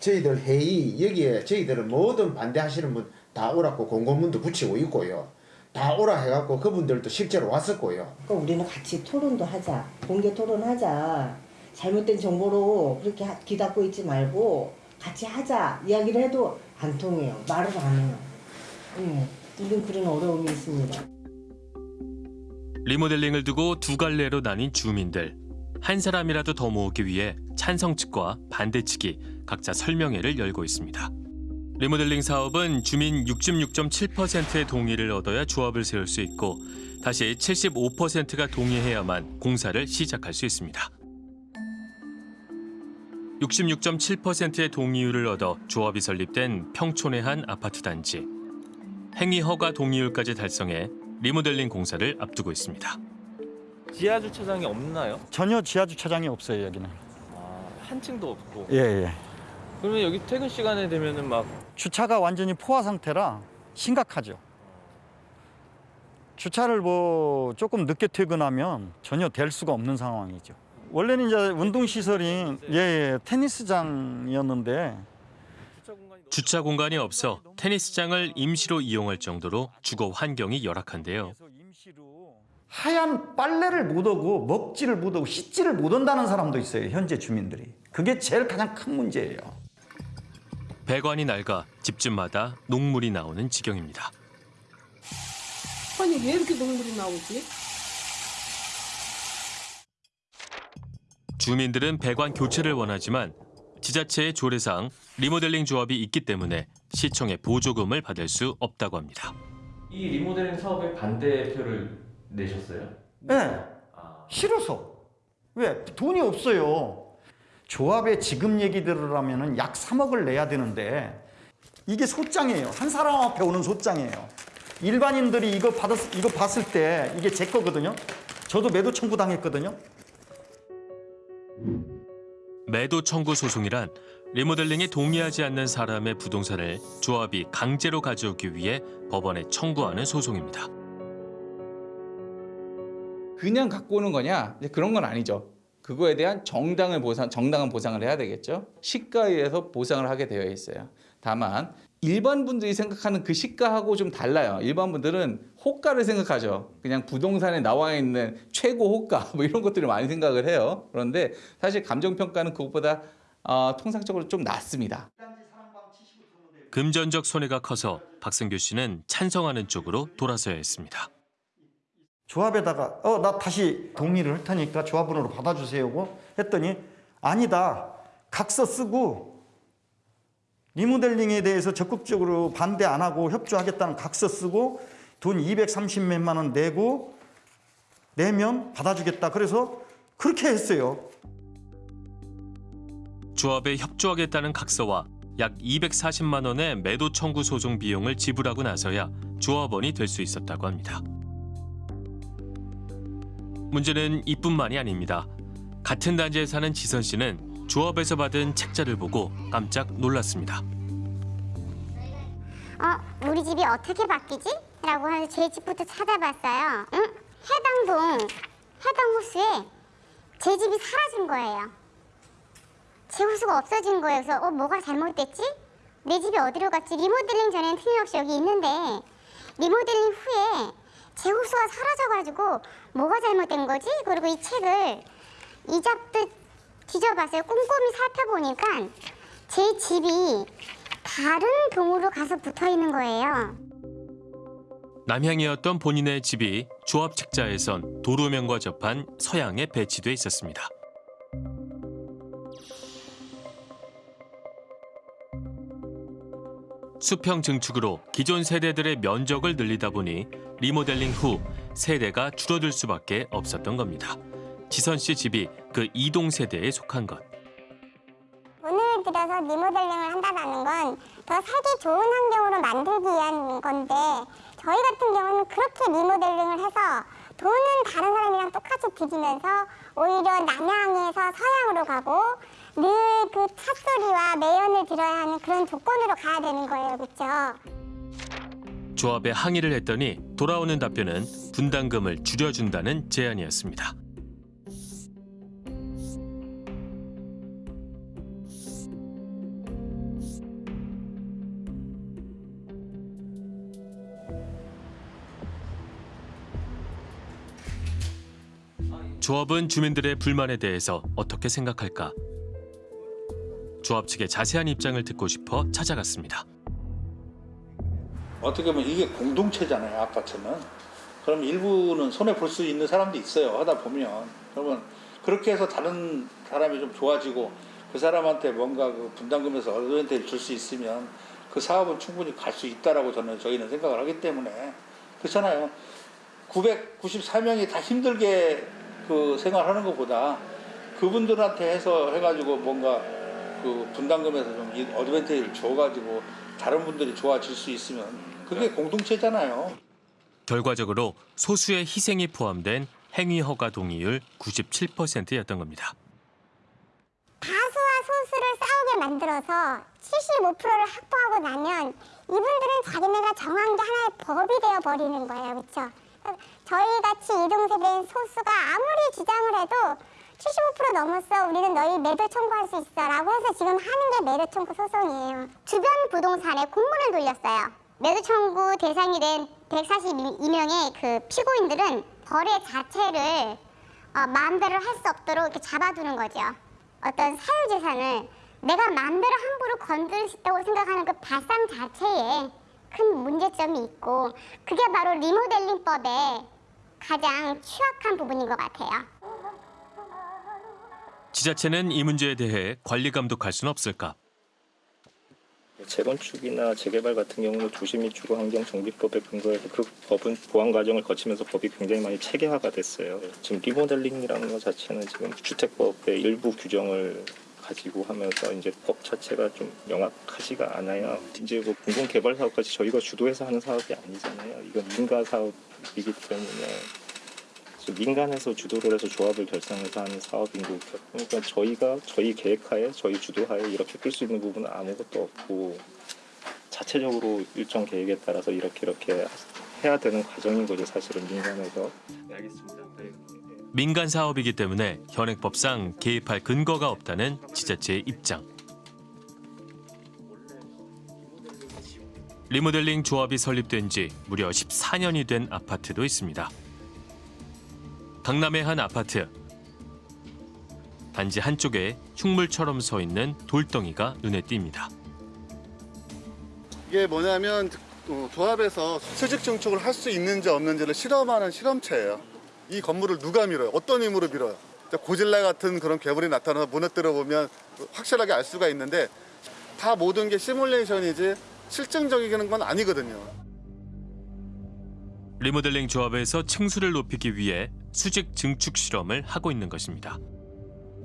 저희들 회의 여기에 저희들은 모든 반대하시는 분 다 오라고 공고문도 붙이고 있고요. 다 오라 해갖고 그분들도 실제로 왔었고요. 그러니까 우리는 같이 토론도 하자. 공개 토론하자. 잘못된 정보로 그렇게 하- 기닫고 있지 말고 같이 하자. 이야기를 해도 안 통해요. 말을 안 해요. 예. 우린 그런 어려움이 있습니다. 리모델링을 두고 두 갈래로 나뉜 주민들. 한 사람이라도 더 모으기 위해 찬성 측과 반대 측이 각자 설명회를 열고 있습니다. 리모델링 사업은 주민 66.7%의 동의를 얻어야 조합을 세울 수 있고 다시 75%가 동의해야만 공사를 시작할 수 있습니다. 66.7%의 동의율을 얻어 조합이 설립된 평촌의 한 아파트 단지. 행위 허가 동의율까지 달성해 리모델링 공사를 앞두고 있습니다. 지하 주차장이 없나요? 전혀 지하 주차장이 없어요 여기는. 아, 한 층도 없고. 예 예. 그러면 여기 퇴근 시간에 되면은 막 주차가 완전히 포화 상태라 심각하죠. 주차를 뭐 조금 늦게 퇴근하면 전혀 될 수가 없는 상황이죠. 원래는 이제 운동 시설이 예, 예 테니스장이었는데 주차 공간이 없어 테니스장을 임시로 이용할 정도로 주거 환경이 열악한데요. 하얀 빨래를 못 하고 먹지를 못하고 씻지를 못한다는 사람도 있어요 현재 주민들이. 그게 제일 가장 큰 문제예요. 배관이 낡아 집집마다 녹물이 나오는 지경입니다. 아니 왜 이렇게 녹물이 나오지? 주민들은 배관 교체를 원하지만 지자체의 조례상 리모델링 조합이 있기 때문에 시청의 보조금을 받을 수 없다고 합니다. 이 리모델링 사업에 반대표를 내셨어요? 네. 싫어서. 왜? 돈이 없어요. 조합의 지급 얘기 들으려면 약 3억을 내야 되는데 이게 소장이에요. 한 사람 앞에 오는 소장이에요. 일반인들이 이거 받았 이거 봤을 때 이게 제 거거든요. 저도 매도 청구 당했거든요. 매도 청구 소송이란 리모델링에 동의하지 않는 사람의 부동산을 조합이 강제로 가져오기 위해 법원에 청구하는 소송입니다. 그냥 갖고 오는 거냐? 그런 건 아니죠. 그거에 대한 정당을 보상, 정당한 보상을 해야 되겠죠. 시가에 의해서 보상을 하게 되어 있어요. 다만 일반 분들이 생각하는 그 시가하고 좀 달라요. 일반 분들은 호가를 생각하죠. 그냥 부동산에 나와 있는 최고 호가 <laughs> 뭐 이런 것들을 많이 생각을 해요. 그런데 사실 감정 평가는 그것보다 어, 통상적으로 좀 낮습니다. 금전적 손해가 커서 박승규 씨는 찬성하는 쪽으로 돌아서야 했습니다. 조합에다가 어 나 다시 동의를 할 테니까 조합원으로 받아주세요고 했더니 아니다 각서 쓰고 리모델링에 대해서 적극적으로 반대 안 하고 협조하겠다는 각서 쓰고 돈 230몇만 원 내고 내면 받아주겠다 그래서 그렇게 했어요. 조합에 협조하겠다는 각서와 약 240만 원의 매도 청구 소송 비용을 지불하고 나서야 조합원이 될 수 있었다고 합니다. 문제는 이뿐만이 아닙니다. 같은 단지에 사는 지선 씨는 조합에서 받은 책자를 보고 깜짝 놀랐습니다. 어, 우리 집이 어떻게 바뀌지? 라고 해서 제 집부터 찾아봤어요. 응? 해당 동, 해당 호수에 제 집이 사라진 거예요. 제 호수가 없어진 거예요. 그래서 어, 뭐가 잘못됐지? 내 집이 어디로 갔지? 리모델링 전에는 틀림없이 여기 있는데 리모델링 후에 제 호수가 사라져가지고 뭐가 잘못된 거지? 그리고 이 책을 이잡듯 뒤져봤어요. 꼼꼼히 살펴보니까 제 집이 다른 동으로 가서 붙어 있는 거예요. 남향이었던 본인의 집이 조합 책자에선 도로면과 접한 서양에 배치돼 있었습니다. 수평 증축으로 기존 세대들의 면적을 늘리다 보니 리모델링 후 세대가 줄어들 수밖에 없었던 겁니다. 지선 씨 집이 그 이동 세대에 속한 것. 오늘 들어서 리모델링을 한다는 건 더 살기 좋은 환경으로 만들기 위한 건데 저희 같은 경우는 그렇게 리모델링을 해서 돈은 다른 사람이랑 똑같이 들이면서 오히려 남향에서 서양으로 가고 늘 그 찻소리와 매연을 들어야 하는 그런 조건으로 가야 되는 거예요. 그렇죠? 조합에 항의를 했더니 돌아오는 답변은 분담금을 줄여준다는 제안이었습니다. 조합은 주민들의 불만에 대해서 어떻게 생각할까? 조합 측의 자세한 입장을 듣고 싶어 찾아갔습니다. 어떻게 보면 이게 공동체잖아요 아파트는 그럼 일부는 손해 볼 수 있는 사람도 있어요 하다 보면 그러면 그렇게 해서 다른 사람이 좀 좋아지고 그 사람한테 뭔가 그 분담금에서 어드밴테이를 줄수 있으면 그 사업은 충분히 갈 수 있다라고 저는 저희는 생각을 하기 때문에 그렇잖아요 994명이 다 힘들게 그 생활하는 것보다 그분들한테 해서 해가지고 뭔가 그 분담금에서 좀 어드밴테이를 줘가지고 다른 분들이 좋아질 수 있으면 그게 공동체잖아요. 결과적으로 소수의 희생이 포함된 행위 허가 동의율 97%였던 겁니다. 다수와 소수를 싸우게 만들어서 75%를 확보하고 나면 이분들은 자기네가 정한 게 하나의 법이 되어 버리는 거예요, 그렇죠? 저희 같이 이동세대인 소수가 아무리 주장을 해도 75% 넘었어, 우리는 너희 매도 청구할 수 있어 라고 해서 지금 하는 게 매도 청구 소송이에요. 주변 부동산에 공문을 돌렸어요. 매도 청구 대상이 된 142명의 그 피고인들은 거래 자체를 어, 마음대로 할 수 없도록 이렇게 잡아두는 거죠. 어떤 사유재산을 내가 마음대로 함부로 건들 수 있다고 생각하는 그 발상 자체에 큰 문제점이 있고 그게 바로 리모델링법의 가장 취약한 부분인 것 같아요. 지자체는 이 문제에 대해 관리 감독할 수는 없을까? 재건축이나 재개발 같은 경우는 도시 및 주거 환경 정비법에 근거해서 그 법은 보완 과정을 거치면서 법이 굉장히 많이 체계화가 됐어요. 지금 리모델링이라는 것 자체는 지금 주택법의 일부 규정을 가지고 하면서 이제 법 자체가 좀 명확하지가 않아요. 이제 뭐 공공 개발 사업까지 저희가 주도해서 하는 사업이 아니잖아요. 이건 민가 사업이기 때문에 민간에서 주도를 해서 조합을 결성해서 하는 사업인 거고 그러니까 저희가 저희 계획하에 저희 주도하에 이렇게 끌 수 있는 부분은 아무것도 없고 자체적으로 일정 계획에 따라서 이렇게 이렇게 해야 되는 과정인 거죠 사실은 민간에서 네, 알겠습니다. 네. 민간 사업이기 때문에 현행법상 개입할 근거가 없다는 지자체의 입장. 리모델링 조합이 설립된 지 무려 14년이 된 아파트도 있습니다. 강남의 한 아파트. 단지 한쪽에 흉물처럼 서 있는 돌덩이가 눈에 띕니다. 이게 뭐냐면 어, 조합에서 수직 증축을 할 수 있는지 없는지를 실험하는 실험체예요. 이 건물을 누가 밀어요? 어떤 힘으로 밀어요? 고질라 같은 그런 괴물이 나타나서 무너뜨려 보면 확실하게 알 수가 있는데 다 모든 게 시뮬레이션이지 실증적인 건 아니거든요. 리모델링 조합에서 층수를 높이기 위해 수직 증축 실험을 하고 있는 것입니다.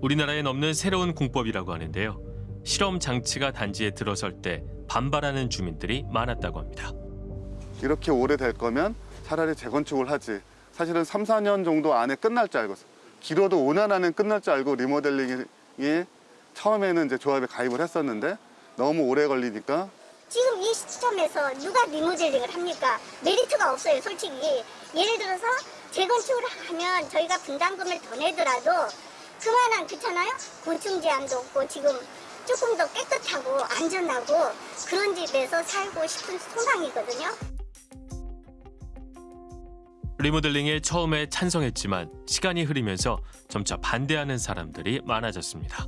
우리나라엔 없는 새로운 공법이라고 하는데요. 실험 장치가 단지에 들어설 때 반발하는 주민들이 많았다고 합니다. 이렇게 오래될 거면 차라리 재건축을 하지. 사실은 3, 4년 정도 안에 끝날 줄 알고 길어도 5년 안에 끝날 줄 알고 리모델링이 처음에는 이제 조합에 가입을 했었는데 너무 오래 걸리니까 지금 이 시점에서 누가 리모델링을 합니까? 메리트가 없어요, 솔직히. 예를 들어서 재건축을 하면 저희가 분담금을 더 내더라도 그만한 그렇잖아요? 곤충 제한도 없고 지금 조금 더 깨끗하고 안전하고 그런 집에서 살고 싶은 소망이거든요. 리모델링에 처음에 찬성했지만 시간이 흐르면서 점차 반대하는 사람들이 많아졌습니다.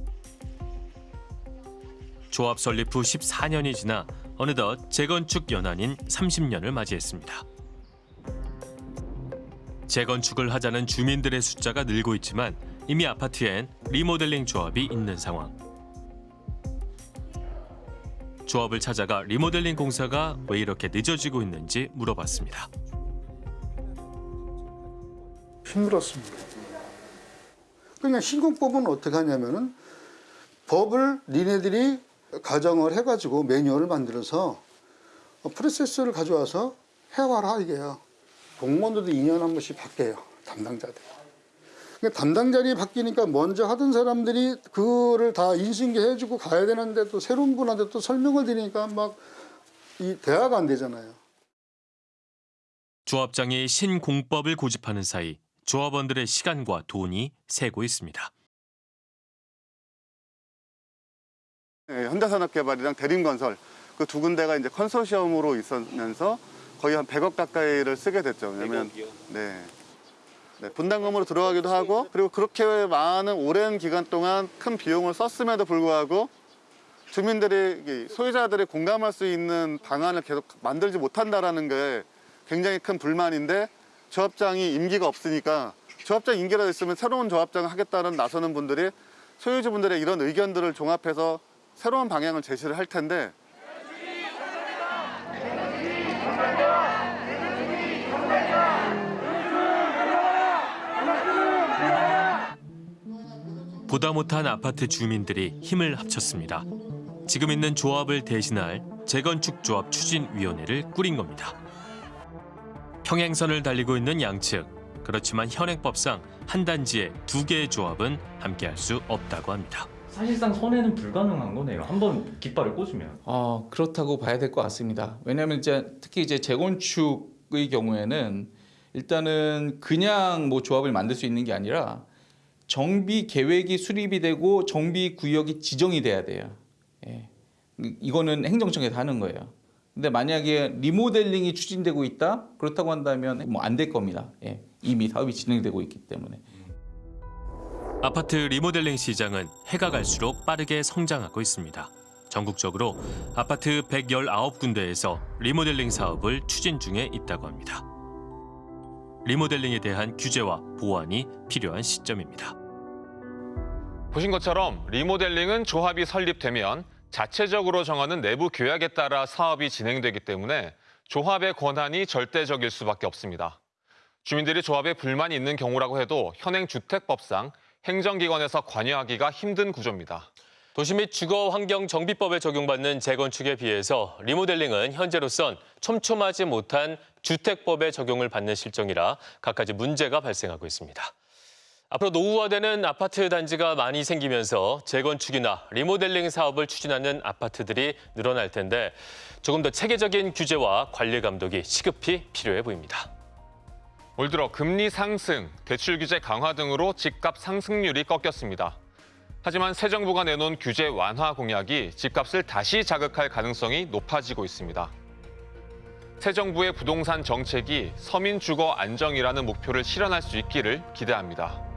조합 설립 후 14년이 지나 어느덧 재건축 연한인 30년을 맞이했습니다. 재건축을 하자는 주민들의 숫자가 늘고 있지만 이미 아파트엔 리모델링 조합이 있는 상황. 조합을 찾아가 리모델링 공사가 왜 이렇게 늦어지고 있는지 물어봤습니다. 힘들었습니다. 그러니까 신공법은 어떻게 하냐면은 법을 니네들이 가정을 해가지고 매뉴얼을 만들어서 프로세스를 가져와서 해와라 이게요. 공무원들도 2년 한 번씩 바뀌어요. 담당자들. 그러니까 담당자들이 바뀌니까 먼저 하던 사람들이 그거를 다 인수인계 해주고 가야 되는데 또 새로운 분한테 또 설명을 드리니까 막 이 대화가 안 되잖아요. 조합장이 신공법을 고집하는 사이 조합원들의 시간과 돈이 새고 있습니다. 네, 현대산업개발이랑 대림건설 그 두 군데가 이제 컨소시엄으로 있었면서 거의 한 100억 가까이를 쓰게 됐죠. 왜냐면 네. 네, 분담금으로 들어가기도 하고 그리고 그렇게 많은 오랜 기간 동안 큰 비용을 썼음에도 불구하고 주민들이 소유자들이 공감할 수 있는 방안을 계속 만들지 못한다라는 게 굉장히 큰 불만인데 조합장이 임기가 없으니까 조합장 임기라도 있으면 새로운 조합장을 하겠다는 나서는 분들이 소유주분들의 이런 의견들을 종합해서 새로운 방향을 제시를 할 텐데 보다 못한 아파트 주민들이 힘을 합쳤습니다. 지금 있는 조합을 대신할 재건축 조합 추진위원회를 꾸린 겁니다. 평행선을 달리고 있는 양측, 그렇지만 현행법상 한 단지에 두 개의 조합은 함께할 수 없다고 합니다. 사실상 손해는 불가능한 거네요. 한번 깃발을 꽂으면. 어, 그렇다고 봐야 될 것 같습니다. 왜냐하면 이제 특히 이제 재건축의 경우에는 일단은 그냥 뭐 조합을 만들 수 있는 게 아니라 정비 계획이 수립이 되고 정비 구역이 지정이 돼야 돼요. 예. 이거는 행정청에서 하는 거예요. 근데 만약에 리모델링이 추진되고 있다 그렇다고 한다면 뭐 안 될 겁니다. 예. 이미 사업이 진행되고 있기 때문에. 아파트 리모델링 시장은 해가 갈수록 빠르게 성장하고 있습니다. 전국적으로 아파트 119군데에서 리모델링 사업을 추진 중에 있다고 합니다. 리모델링에 대한 규제와 보완이 필요한 시점입니다. 보신 것처럼 리모델링은 조합이 설립되면 자체적으로 정하는 내부 규약에 따라 사업이 진행되기 때문에 조합의 권한이 절대적일 수밖에 없습니다. 주민들이 조합에 불만이 있는 경우라고 해도 현행 주택법상 행정기관에서 관여하기가 힘든 구조입니다. 도시 및 주거 환경 정비법에 적용받는 재건축에 비해서 리모델링은 현재로선 촘촘하지 못한 주택법에 적용을 받는 실정이라 갖가지 문제가 발생하고 있습니다. 앞으로 노후화되는 아파트 단지가 많이 생기면서 재건축이나 리모델링 사업을 추진하는 아파트들이 늘어날 텐데 조금 더 체계적인 규제와 관리 감독이 시급히 필요해 보입니다. 올 들어 금리 상승, 대출 규제 강화 등으로 집값 상승률이 꺾였습니다. 하지만 새 정부가 내놓은 규제 완화 공약이 집값을 다시 자극할 가능성이 높아지고 있습니다. 새 정부의 부동산 정책이 서민 주거 안정이라는 목표를 실현할 수 있기를 기대합니다.